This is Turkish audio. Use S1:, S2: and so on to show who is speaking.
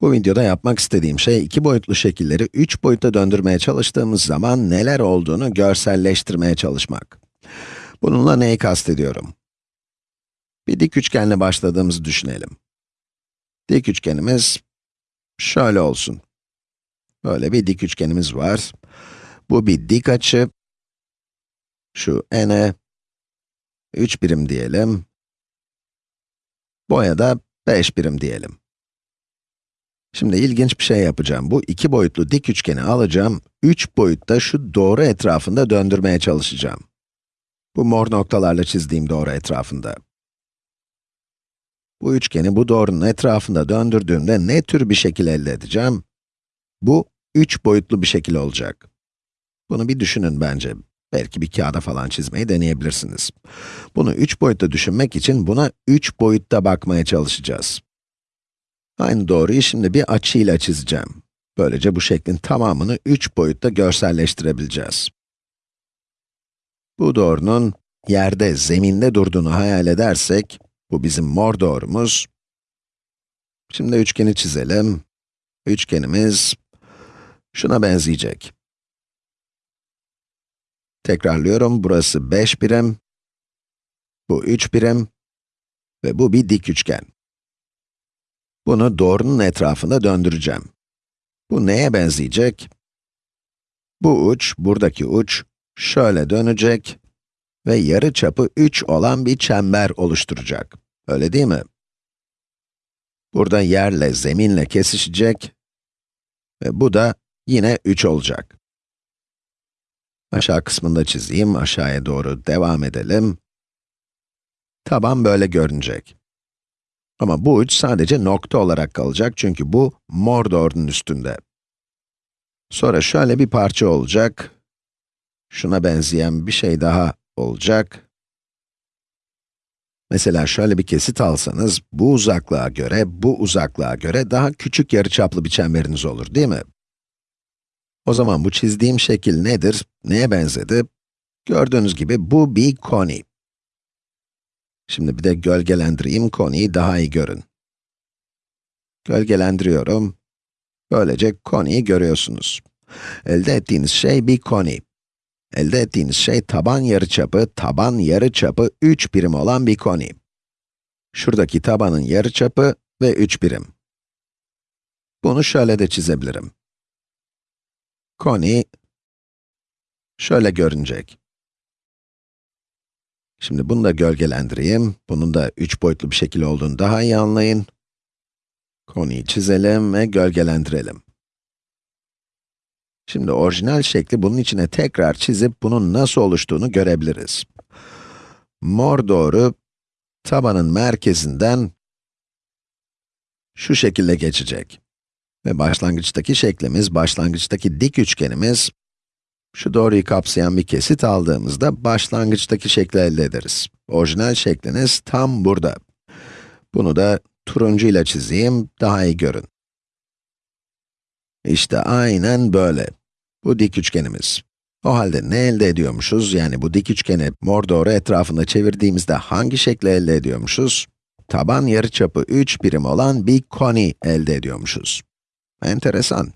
S1: Bu videoda yapmak istediğim şey, iki boyutlu şekilleri üç boyutta döndürmeye çalıştığımız zaman neler olduğunu görselleştirmeye çalışmak. Bununla neyi kastediyorum? Bir dik üçgenle başladığımızı düşünelim. Dik üçgenimiz şöyle olsun. Böyle bir dik üçgenimiz var. Bu bir dik açı. Şu n'e 3 birim diyelim. Boya da 5 birim diyelim. Şimdi ilginç bir şey yapacağım. Bu iki boyutlu dik üçgeni alacağım, üç boyutta şu doğru etrafında döndürmeye çalışacağım. Bu mor noktalarla çizdiğim doğru etrafında. Bu üçgeni bu doğrunun etrafında döndürdüğümde ne tür bir şekil elde edeceğim? Bu, üç boyutlu bir şekil olacak. Bunu bir düşünün bence. Belki bir kağıda falan çizmeyi deneyebilirsiniz. Bunu üç boyutta düşünmek için buna üç boyutta bakmaya çalışacağız. Aynı doğruyu şimdi bir açıyla çizeceğim. Böylece bu şeklin tamamını üç boyutta görselleştirebileceğiz. Bu doğrunun yerde, zeminde durduğunu hayal edersek, bu bizim mor doğrumuz. Şimdi üçgeni çizelim. Üçgenimiz şuna benzeyecek. Tekrarlıyorum, burası 5 birim, bu 3 birim ve bu bir dik üçgen. Bunu doğrunun etrafında döndüreceğim. Bu neye benzeyecek? Bu uç, buradaki uç, şöyle dönecek ve yarı çapı 3 olan bir çember oluşturacak. Öyle değil mi? Burada yerle, zeminle kesişecek ve bu da yine 3 olacak. Aşağı kısmında çizeyim, aşağıya doğru devam edelim. Taban böyle görünecek. Ama bu uç sadece nokta olarak kalacak çünkü bu mor doğrunun üstünde. Sonra şöyle bir parça olacak. Şuna benzeyen bir şey daha olacak. Mesela şöyle bir kesit alsanız, bu uzaklığa göre, bu uzaklığa göre daha küçük yarıçaplı bir çemberiniz olur, değil mi? O zaman bu çizdiğim şekil nedir? Neye benzedi? Gördüğünüz gibi bu bir koni. Şimdi bir de gölgelendireyim, koniyi daha iyi görün. Gölgelendiriyorum. Böylece koniyi görüyorsunuz. Elde ettiğiniz şey bir koni. Elde ettiğiniz şey taban yarıçapı, taban yarıçapı 3 birim olan bir koni. Şuradaki tabanın yarıçapı ve 3 birim. Bunu şöyle de çizebilirim. Koni şöyle görünecek. Şimdi bunu da gölgelendireyim. Bunun da üç boyutlu bir şekil olduğunu daha iyi anlayın. Koniyi çizelim ve gölgelendirelim. Şimdi orijinal şekli bunun içine tekrar çizip bunun nasıl oluştuğunu görebiliriz. Mor doğru, tabanın merkezinden şu şekilde geçecek. Ve başlangıçtaki şeklimiz, başlangıçtaki dik üçgenimiz, şu doğruyu kapsayan bir kesit aldığımızda başlangıçtaki şekli elde ederiz. Orijinal şekliniz tam burada. Bunu da turuncu ile çizeyim, daha iyi görün. İşte aynen böyle. Bu dik üçgenimiz. O halde ne elde ediyormuşuz? Yani bu dik üçgeni mor doğru etrafında çevirdiğimizde hangi şekli elde ediyormuşuz? Taban yarıçapı 3 birim olan bir koni elde ediyormuşuz. Enteresan.